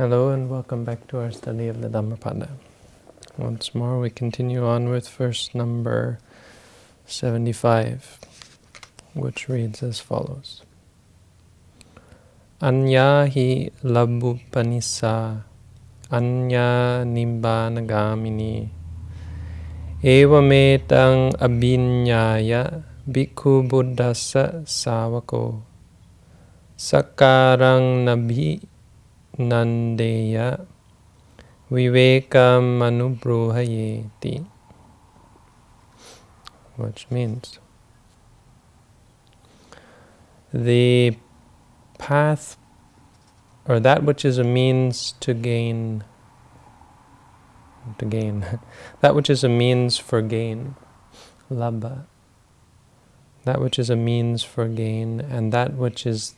Hello and welcome back to our study of the Dhammapada. Once more we continue on with verse number 75, which reads as follows. Anya hi labbupanissa anya nibbanagamini evametang abhinyaya bhikkhu buddhassa savako sakarang nabhi Nandeya Vivekam Anubruhayeti which means the path or that which is a means to gain to gain. That which is a means for gain. Labha. That which is a means for gain and that which is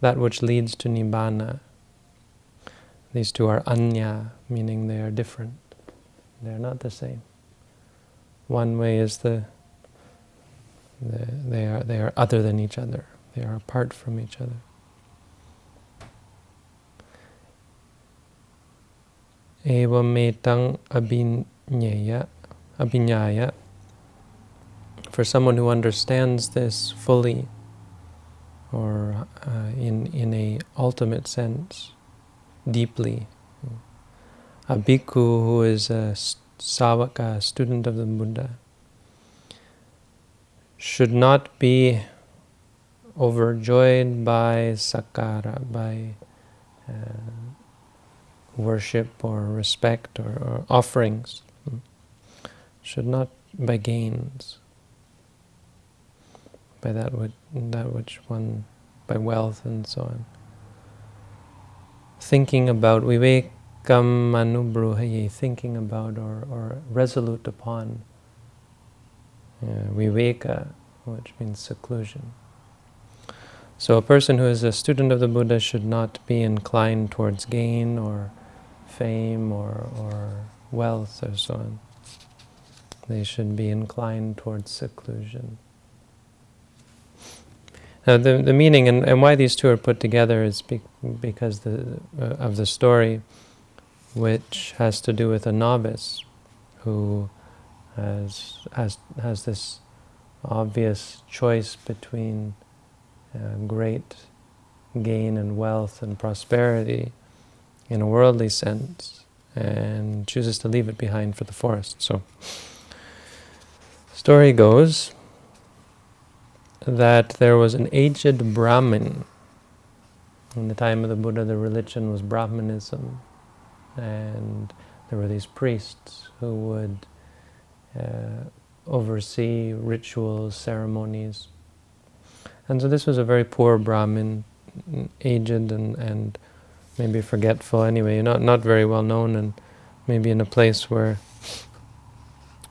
that which leads to nibbana these two are anya, meaning they are different. They are not the same. One way is the, the they are they are other than each other. They are apart from each other. Evametang abhinyaya, abhinyaya. For someone who understands this fully, or uh, in in a ultimate sense, deeply. A bhikkhu who is a savaka, student of the Buddha, should not be overjoyed by sakara, by uh, worship or respect or, or offerings. Should not by gains, by that which, that which one, by wealth and so on thinking about vivekam anubruhaye, thinking about or, or resolute upon uh, viveka, which means seclusion. So a person who is a student of the Buddha should not be inclined towards gain or fame or, or wealth or so on. They should be inclined towards seclusion. Now the, the meaning and, and why these two are put together is be, because the, uh, of the story which has to do with a novice who has, has, has this obvious choice between uh, great gain and wealth and prosperity in a worldly sense and chooses to leave it behind for the forest. So, story goes that there was an aged Brahmin. In the time of the Buddha, the religion was Brahmanism. And there were these priests who would uh, oversee rituals, ceremonies. And so this was a very poor Brahmin, aged and, and maybe forgetful anyway, not, not very well known and maybe in a place where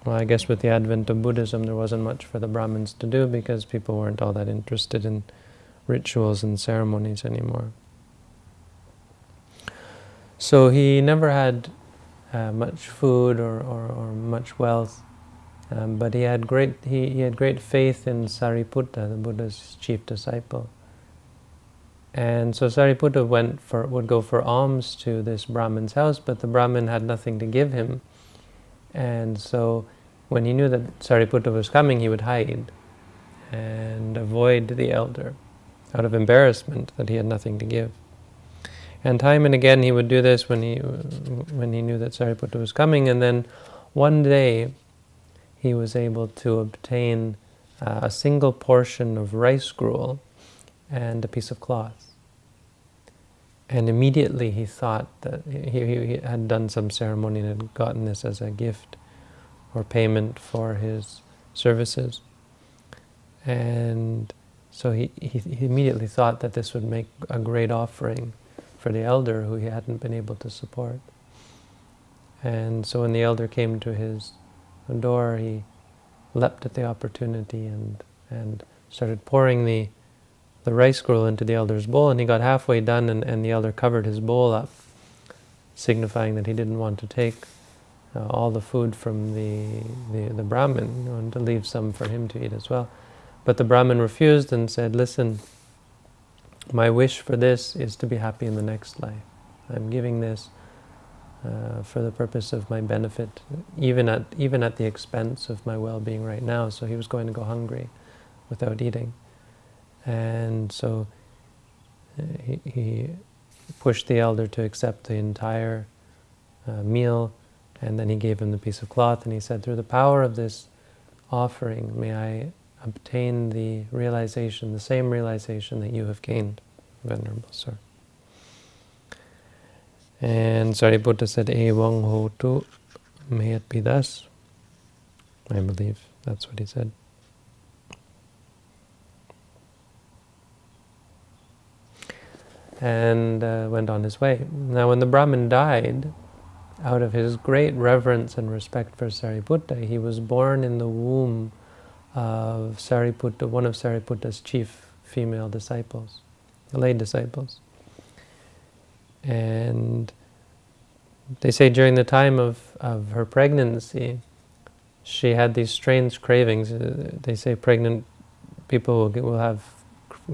well, I guess with the advent of Buddhism, there wasn't much for the Brahmins to do because people weren't all that interested in rituals and ceremonies anymore. So he never had uh, much food or, or, or much wealth, um, but he had great he, he had great faith in Sariputta, the Buddha's chief disciple. And so Sariputta went for would go for alms to this Brahmin's house, but the Brahmin had nothing to give him. And so when he knew that Sariputta was coming, he would hide and avoid the elder out of embarrassment that he had nothing to give. And time and again he would do this when he, when he knew that Sariputta was coming, and then one day he was able to obtain uh, a single portion of rice gruel and a piece of cloth. And immediately he thought that he, he had done some ceremony and had gotten this as a gift or payment for his services. And so he, he, he, immediately thought that this would make a great offering for the elder who he hadn't been able to support. And so when the elder came to his door, he leapt at the opportunity and, and started pouring the, the rice gruel into the elder's bowl, and he got halfway done, and, and the elder covered his bowl up, signifying that he didn't want to take uh, all the food from the, the, the Brahmin and to leave some for him to eat as well. But the Brahmin refused and said, listen, my wish for this is to be happy in the next life. I'm giving this uh, for the purpose of my benefit, even at even at the expense of my well-being right now. So he was going to go hungry without eating, and so uh, he, he pushed the elder to accept the entire uh, meal, and then he gave him the piece of cloth, and he said, "Through the power of this offering, may I obtain the realization, the same realization that you have gained, Venerable Sir." And Sariputta said, Evang hotu, may it be thus. I believe that's what he said. And uh, went on his way. Now when the Brahmin died, out of his great reverence and respect for Sariputta, he was born in the womb of Sariputta, one of Sariputta's chief female disciples, lay disciples. And they say during the time of, of her pregnancy, she had these strange cravings. Uh, they say pregnant people will, get, will have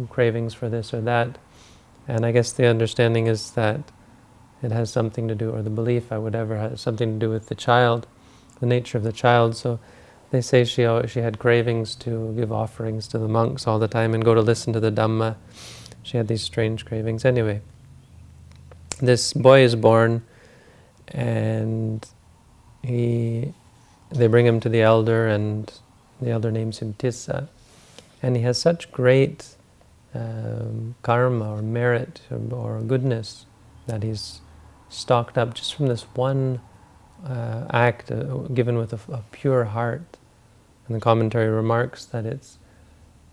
cravings for this or that. And I guess the understanding is that it has something to do, or the belief, I would ever have something to do with the child, the nature of the child. So they say she, she had cravings to give offerings to the monks all the time and go to listen to the Dhamma. She had these strange cravings. Anyway, this boy is born and he they bring him to the elder and the elder names him Tissa and he has such great um, karma or merit or, or, goodness that he's stocked up just from this one uh, act uh, given with a, a, pure heart and the commentary remarks that it's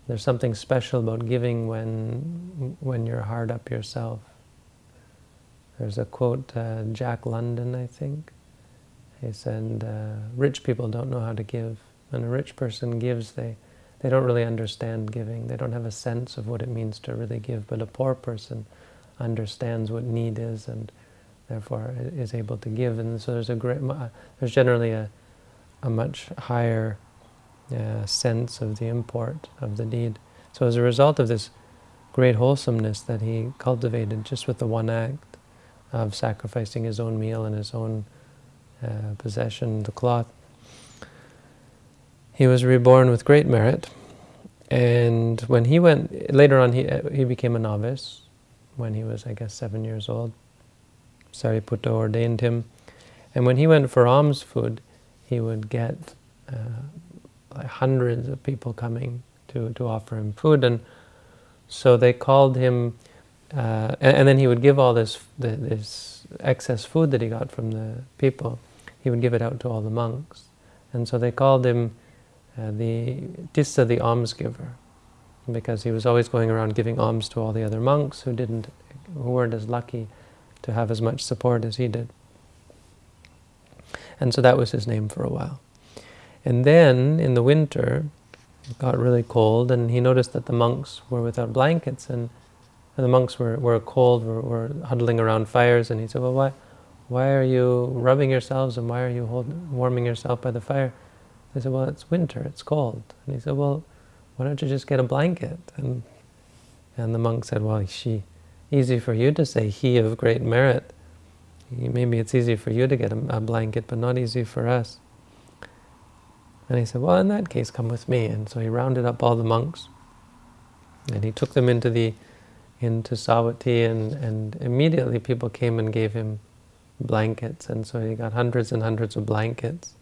there's something special about giving when when you're hard up yourself there's a quote, uh, Jack London, I think. He said, uh, rich people don't know how to give. When a rich person gives, they, they don't really understand giving. They don't have a sense of what it means to really give. But a poor person understands what need is and therefore is able to give. And so there's a great, there's generally a, a much higher uh, sense of the import of the deed. So as a result of this great wholesomeness that he cultivated just with the one act, of sacrificing his own meal and his own uh, possession, the cloth. He was reborn with great merit, and when he went, later on he, uh, he became a novice, when he was, I guess, seven years old. Sariputta ordained him, and when he went for alms food, he would get uh, like hundreds of people coming to, to offer him food, and so they called him uh, and, and, then he would give all this, this excess food that he got from the people, he would give it out to all the monks. And so they called him uh, the Tissa, the almsgiver, because he was always going around giving alms to all the other monks who didn't, who weren't as lucky to have as much support as he did. And so that was his name for a while. And then, in the winter, it got really cold, and he noticed that the monks were without blankets, and and the monks were, were cold, were, were huddling around fires, and he said, well, why, why are you rubbing yourselves and why are you hold, warming yourself by the fire? They said, well, it's winter, it's cold. And he said, well, why don't you just get a blanket? And, and the monk said, well, she, easy for you to say, he of great merit. Maybe it's easy for you to get a, a blanket, but not easy for us. And he said, well, in that case, come with me. And so he rounded up all the monks, and he took them into the into Savatthi and, and immediately people came and gave him blankets and so he got hundreds and hundreds of blankets.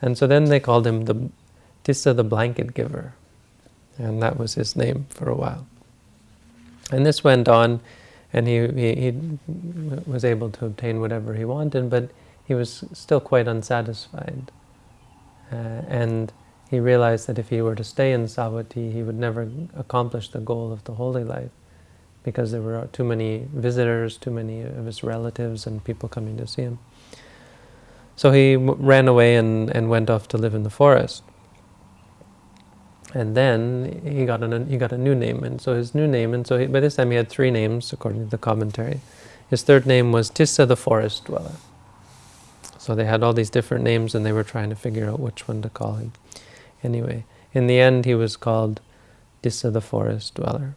And so then they called him the Tissa the blanket giver and that was his name for a while. And this went on and he, he, he was able to obtain whatever he wanted but he was still quite unsatisfied. Uh, and he realized that if he were to stay in Savatthi, he would never accomplish the goal of the holy life because there were too many visitors, too many of his relatives and people coming to see him. So he ran away and, and went off to live in the forest. And then he got, an, he got a new name, and so his new name, and so he, by this time he had three names, according to the commentary. His third name was Tissa the Forest Dweller. So they had all these different names, and they were trying to figure out which one to call him. Anyway, in the end he was called Tissa the Forest Dweller.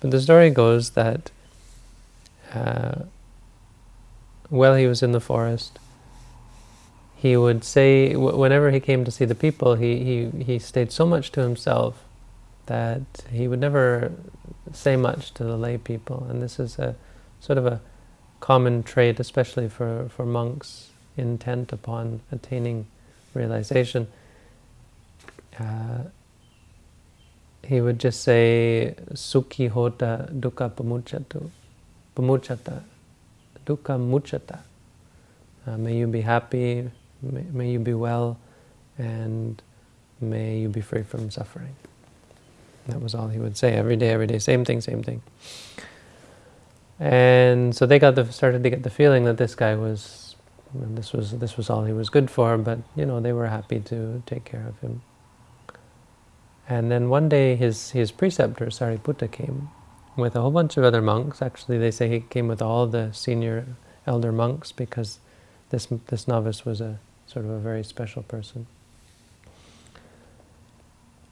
But the story goes that uh, while he was in the forest, he would say, whenever he came to see the people, he, he, he stayed so much to himself that he would never say much to the lay people. And this is a sort of a common trait, especially for, for monks intent upon attaining realization. Uh, he would just say, Sukhi hota dukkha pamuchatu, pamuchata, dukkha muchata. Uh, may you be happy, may, may you be well, and may you be free from suffering. That was all he would say every day, every day, same thing, same thing. And so they got the, started to get the feeling that this guy was, this was this was all he was good for. But you know, they were happy to take care of him. And then one day, his his preceptor Sariputta came with a whole bunch of other monks. Actually, they say he came with all the senior elder monks because this this novice was a sort of a very special person.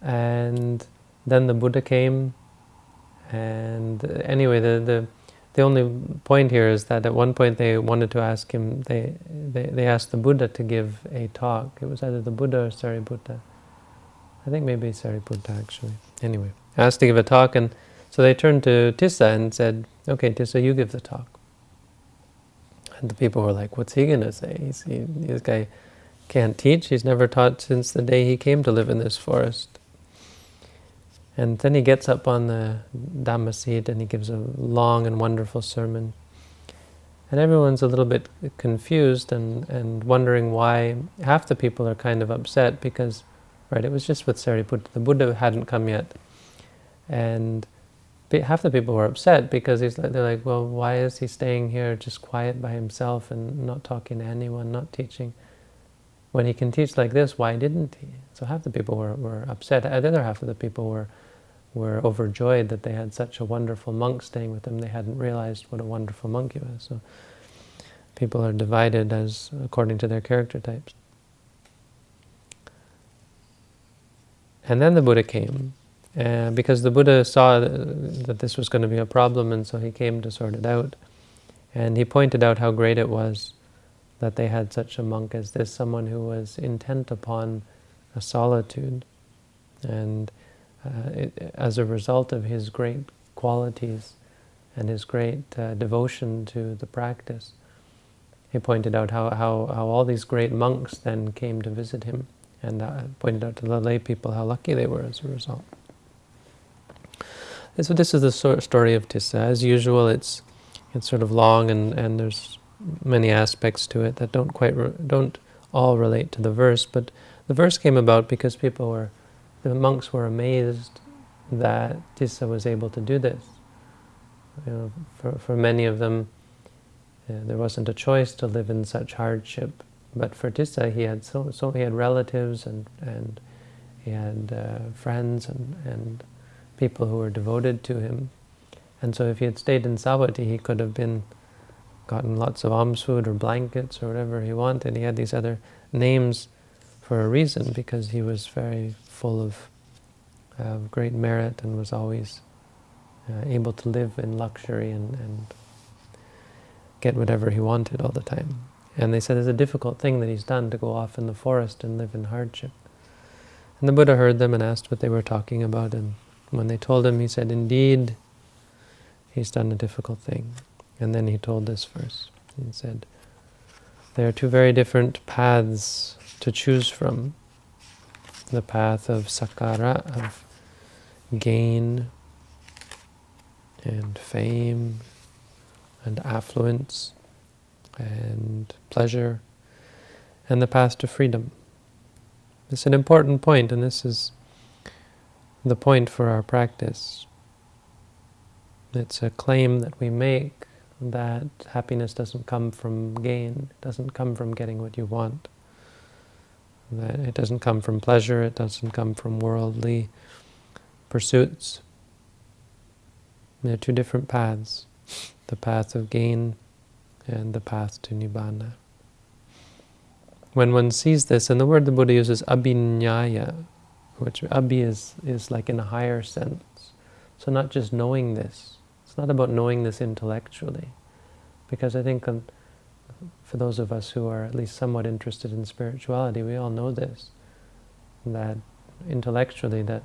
And then the Buddha came, and uh, anyway, the, the, the only point here is that at one point they wanted to ask him, they, they, they asked the Buddha to give a talk. It was either the Buddha or Sariputta. I think maybe Sariputta actually. Anyway, asked to give a talk, and so they turned to Tissa and said, okay, Tissa, you give the talk. And the people were like, what's he going to say? He, this guy can't teach. He's never taught since the day he came to live in this forest. And then he gets up on the Dhamma seat and he gives a long and wonderful sermon. And everyone's a little bit confused and, and wondering why half the people are kind of upset because, right, it was just with Sariputta. The Buddha hadn't come yet. And half the people were upset because he's like, they're like, well, why is he staying here just quiet by himself and not talking to anyone, not teaching? When he can teach like this, why didn't he? So half the people were, were upset. The other half of the people were were overjoyed that they had such a wonderful monk staying with them. They hadn't realized what a wonderful monk he was. So people are divided as according to their character types. And then the Buddha came, uh, because the Buddha saw that this was going to be a problem, and so he came to sort it out. And he pointed out how great it was that they had such a monk as this, someone who was intent upon a solitude. And uh, it, as a result of his great qualities and his great uh, devotion to the practice. He pointed out how, how, how all these great monks then came to visit him and uh, pointed out to the lay people how lucky they were as a result. And so this is the story of Tissa. As usual, it's it's sort of long and, and there's many aspects to it that don't quite don't all relate to the verse, but the verse came about because people were the monks were amazed that Tissa was able to do this. You know, for, for many of them, uh, there wasn't a choice to live in such hardship. But for Tissa, he had so, so he had relatives and and he had uh, friends and and people who were devoted to him. And so, if he had stayed in Savatthi, he could have been gotten lots of alms food or blankets or whatever he wanted. He had these other names for a reason because he was very full of, of great merit and was always uh, able to live in luxury and, and get whatever he wanted all the time. And they said it's a difficult thing that he's done to go off in the forest and live in hardship. And the Buddha heard them and asked what they were talking about. And when they told him, he said, indeed, he's done a difficult thing. And then he told this verse. He said, there are two very different paths to choose from the path of sakara, of gain and fame and affluence and pleasure, and the path to freedom. It's an important point, and this is the point for our practice. It's a claim that we make that happiness doesn't come from gain, it doesn't come from getting what you want. That it doesn't come from pleasure, it doesn't come from worldly pursuits. There are two different paths, the path of gain and the path to Nibbana. When one sees this, and the word the Buddha uses, abhinyaya, which abhi is, is like in a higher sense. So not just knowing this, it's not about knowing this intellectually, because I think for those of us who are at least somewhat interested in spirituality, we all know this, that intellectually that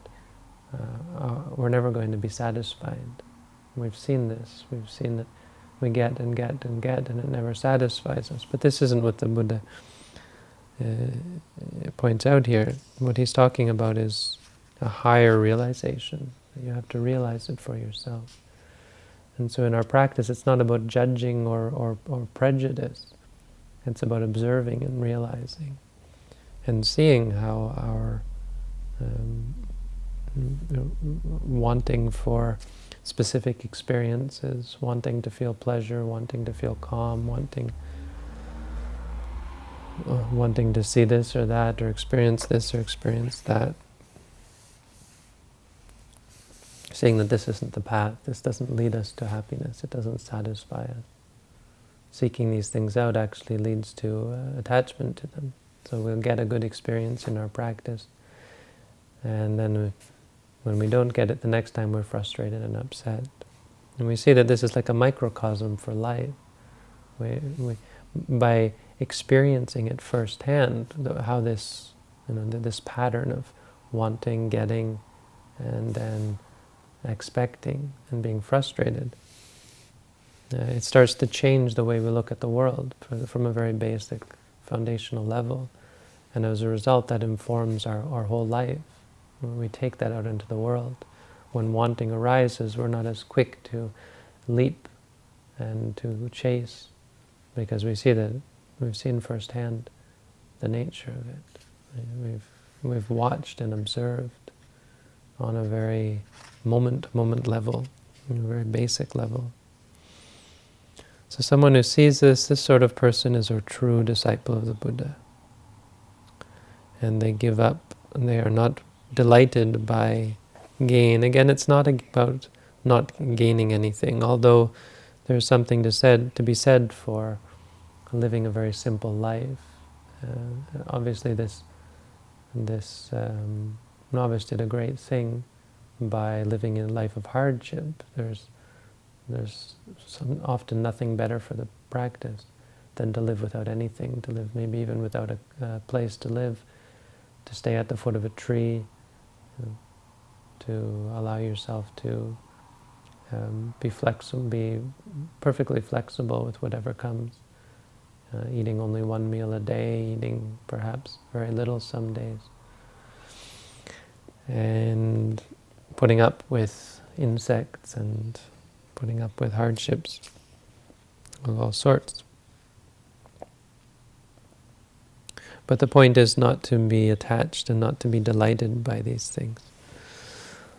uh, uh, we're never going to be satisfied. We've seen this. We've seen that we get and get and get and it never satisfies us. But this isn't what the Buddha uh, points out here. What he's talking about is a higher realization. You have to realize it for yourself. And so in our practice, it's not about judging or, or, or prejudice. It's about observing and realizing and seeing how our um, wanting for specific experiences, wanting to feel pleasure, wanting to feel calm, wanting uh, wanting to see this or that, or experience this or experience that. Seeing that this isn't the path, this doesn't lead us to happiness, it doesn't satisfy us. Seeking these things out actually leads to uh, attachment to them. So we'll get a good experience in our practice, and then when we don't get it the next time, we're frustrated and upset. And we see that this is like a microcosm for life. We, we, by experiencing it firsthand, how this, you know, this pattern of wanting, getting, and then expecting and being frustrated, uh, it starts to change the way we look at the world from a very basic foundational level. And as a result, that informs our, our whole life. When we take that out into the world, when wanting arises, we're not as quick to leap and to chase, because we see that we've seen firsthand the nature of it. We've we've watched and observed on a very moment-to-moment -moment level, a very basic level. So someone who sees this, this sort of person is a true disciple of the Buddha. And they give up, and they are not delighted by gain. Again, it's not about not gaining anything, although there's something to said to be said for living a very simple life. Uh, obviously, this this um, novice did a great thing by living in a life of hardship. There's there's some, often nothing better for the practice than to live without anything, to live maybe even without a, place to live, to stay at the foot of a tree, to allow yourself to um, be flexible, be perfectly flexible with whatever comes. Uh, eating only one meal a day, eating perhaps very little some days. And putting up with insects and putting up with hardships of all sorts. But the point is not to be attached and not to be delighted by these things.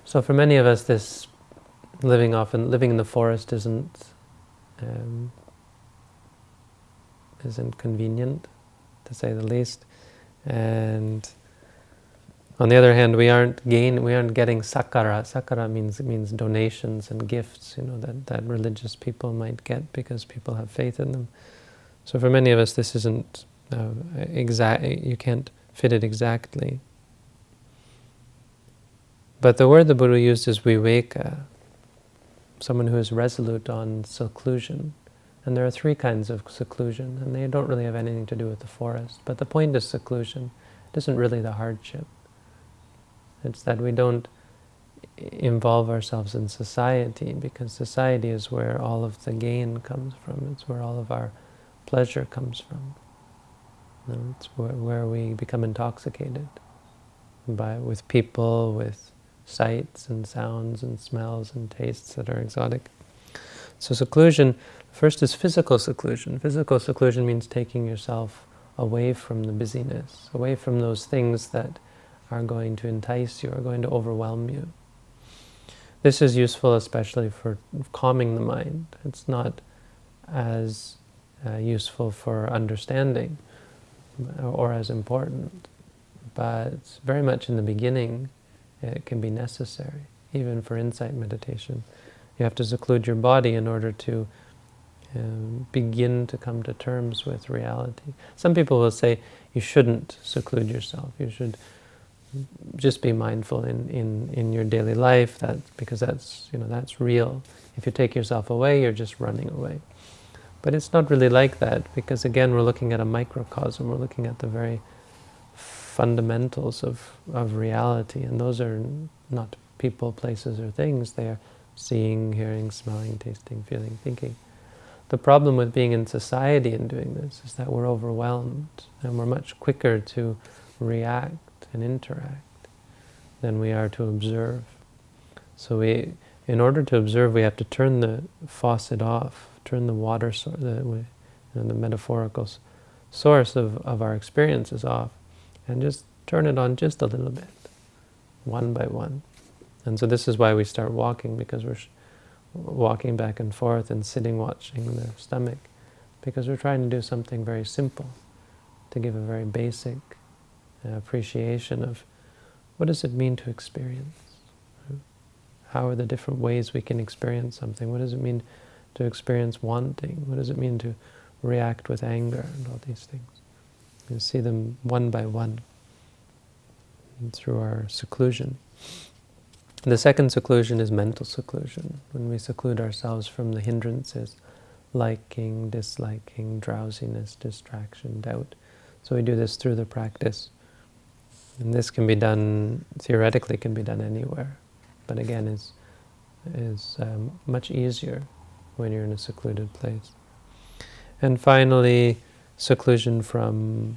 So for many of us, this living often living in the forest isn't um, isn't convenient, to say the least. And on the other hand, we aren't gain we aren't getting sakara. Sakara means means donations and gifts, you know, that, that religious people might get because people have faith in them. So for many of us, this isn't uh, exact, you can't fit it exactly. But the word the Buddha used is viveka, someone who is resolute on seclusion. And there are three kinds of seclusion, and they don't really have anything to do with the forest. But the point is seclusion. It isn't really the hardship. It's that we don't involve ourselves in society, because society is where all of the gain comes from. It's where all of our pleasure comes from. It's where, where we become intoxicated by with people, with sights and sounds and smells and tastes that are exotic. So seclusion, first is physical seclusion. Physical seclusion means taking yourself away from the busyness, away from those things that are going to entice you, are going to overwhelm you. This is useful especially for calming the mind. It's not as uh, useful for understanding or as important. But very much in the beginning, it can be necessary, even for insight meditation. You have to seclude your body in order to um, begin to come to terms with reality. Some people will say you shouldn't seclude yourself. You should just be mindful in, in, in your daily life that because that's you know that's real. If you take yourself away, you're just running away. But it's not really like that, because again, we're looking at a microcosm, we're looking at the very fundamentals of, of reality, and those are not people, places, or things, they are seeing, hearing, smelling, tasting, feeling, thinking. The problem with being in society and doing this is that we're overwhelmed, and we're much quicker to react and interact than we are to observe. So we, in order to observe, we have to turn the faucet off, turn the water, the, you know, the metaphorical source of, of our experiences off, and just turn it on just a little bit, one by one. And so this is why we start walking, because we're walking back and forth and sitting watching the stomach, because we're trying to do something very simple, to give a very basic uh, appreciation of what does it mean to experience? How are the different ways we can experience something? What does it mean to experience wanting? What does it mean to react with anger and all these things? You see them one by one through our seclusion. The second seclusion is mental seclusion, when we seclude ourselves from the hindrances, liking, disliking, drowsiness, distraction, doubt. So we do this through the practice. And this can be done, theoretically can be done anywhere, but again is, is um, much easier when you're in a secluded place. And finally, seclusion from,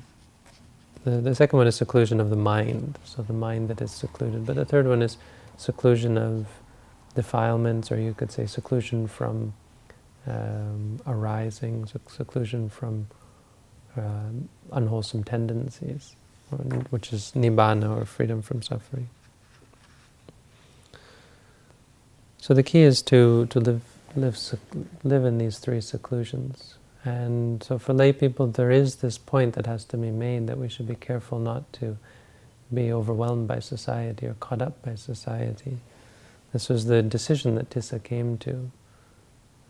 the, the second one is seclusion of the mind, so the mind that is secluded. But the third one is seclusion of defilements, or you could say seclusion from um, arising, seclusion from uh, unwholesome tendencies, which is nibbana, or freedom from suffering. So the key is to, to live, live, live in these three seclusions. And so for lay people, there is this point that has to be made that we should be careful not to be overwhelmed by society or caught up by society. This was the decision that Tissa came to,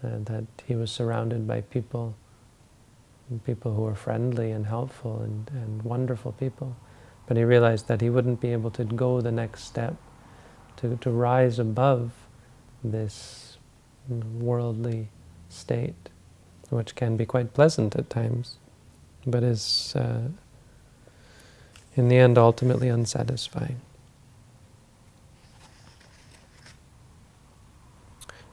uh, that he was surrounded by people, people who were friendly and helpful and, and wonderful people. But he realized that he wouldn't be able to go the next step, to, to rise above this worldly state, which can be quite pleasant at times, but is uh, in the end ultimately unsatisfying.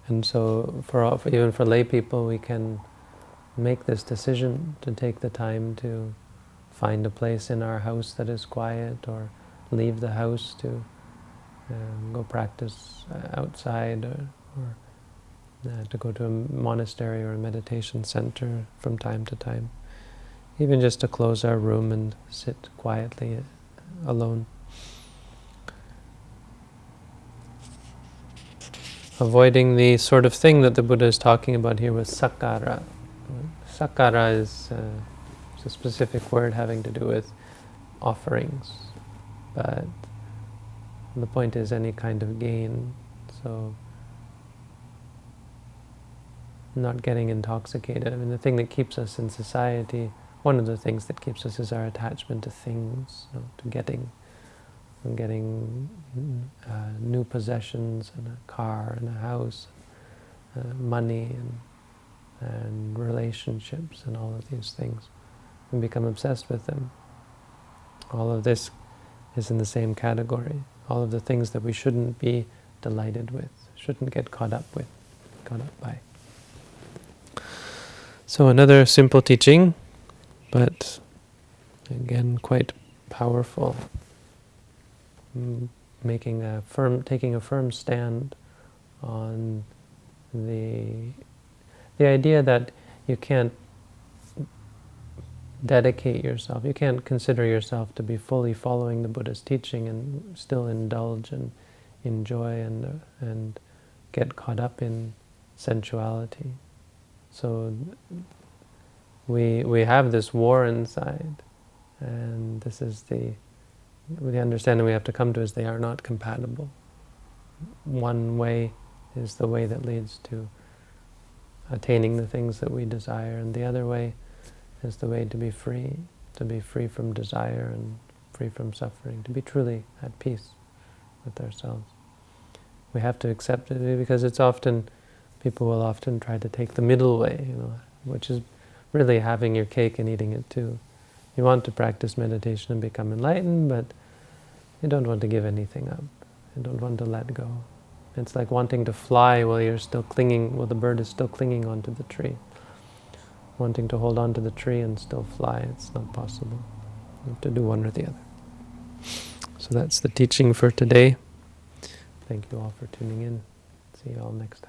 And so, for, even for lay people, we can make this decision to take the time to find a place in our house that is quiet, or leave the house to um, go practice uh, outside, or, or uh, to go to a monastery or a meditation center from time to time. Even just to close our room and sit quietly alone. Avoiding the sort of thing that the Buddha is talking about here with sakara. Sakara is, uh, a specific word having to do with offerings, but the point is any kind of gain. So not getting intoxicated. I mean, the thing that keeps us in society one of the things that keeps us is our attachment to things, you know, to getting, getting uh, new possessions and a car and a house, uh, money and, and relationships and all of these things, and become obsessed with them. All of this is in the same category. All of the things that we shouldn't be delighted with, shouldn't get caught up with, caught up by. So another simple teaching but again quite powerful. Mm, making a firm taking a firm stand on the the idea that you can't dedicate yourself you can't consider yourself to be fully following the Buddha's teaching and still indulge and enjoy and and get caught up in sensuality. So we we have this war inside, and this is the the understanding we have to come to is they are not compatible. One way is the way that leads to attaining the things that we desire, and the other way is the way to be free, to be free from desire and free from suffering, to be truly at peace with ourselves. We have to accept it because it's often, people will often try to take the middle way, you know, which is really having your cake and eating it too. You want to practice meditation and become enlightened, but you don't want to give anything up. You don't want to let go. It's like wanting to fly while you're still clinging, while the bird is still clinging onto the tree. Wanting to hold on to the tree and still fly, it's not possible. You have to do one or the other. So that's the teaching for today. Thank you all for tuning in. See you all next time.